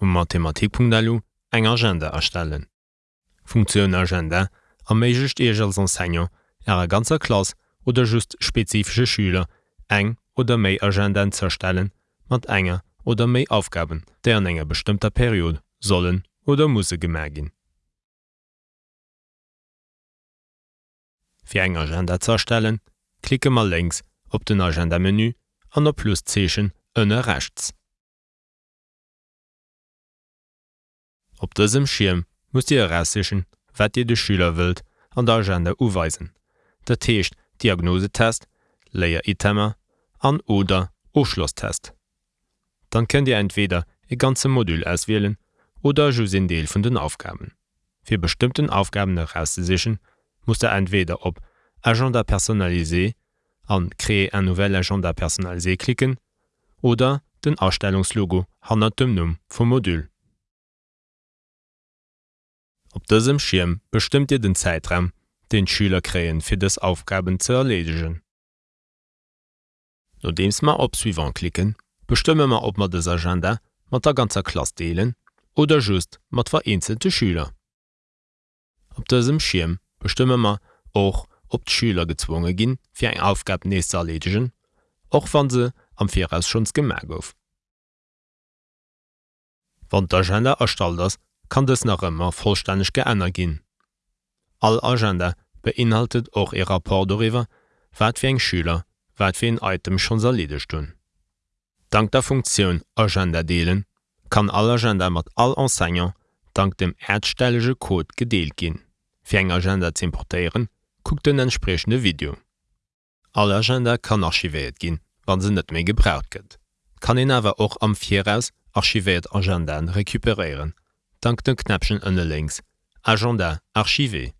um Mathematik.lu eng Agenda erstellen. Funktionun Agenda erméigcht eeg als Enseignant Ärer ganzer Klas oder just spezifische Schüler eng oder méi Agenden zerstellen, mat enger oder méi Aufgaben, dé an enger bestimmter Period sollen oder musssse gemergin. Fi eng Agenda zerstellen, klicke mal längs op den Agendamenü an der Pluszeechen ënne rechts. Op dësem Schirm muss Dir heraussechen, wat Dir de Schüler wëlt an der Agenda uweisen. Dat Teescht Diagnosetest, Leiier Itemer an oder Oschlosstest. Dann könnt Dir entweder e ganze Modul auswählen oder jo sinn Deel vun den Aufgaben. Fi bestimmten Aufgaben heraussechen muss er entweder op Agenda personalisé an kree en nouvelle Agenda personalisé klicken oder den Ausstellungslogo hannner dem Numm vum Modul. Op dësem Schirm bestimmt ihr den Zeitraum, den Schüler kreen fir des Aufgaben ze erledigen. Nodems ma op suivant klicken, bestimme ma op mat des Agenda mat der ganzer Klas deelen oder just mat vereinzelte Schüler. Op dësem Schirm bestimme ma och op d Schüler gezwungen ginn fir eng Aufgab nees ze erledigen, och wann se am Viaus schons gemerk gouf. Wann d'Agenda erstalt ass, kann es nach ëmmer vollständig geënner ginn. All Agenda beinhaltet och e rapport doiwwer, wat fir eng Schüler, wat fir en Item schon erledigt hun. Dank der Funktion Agenda deelen kann all Agenda mat all Enseignant dank dem erdstellege Code gedeelt ginn. Fi eng Agenda ze importieren, guckt den entsprechende Video. All Agenda kann archivéet ginn, wann se net méi gebraucht gëtt. Kan en awer och am Viaus archivéet Agendan rekuperieren, dank den Knäpchen ënne links, Agenda archivé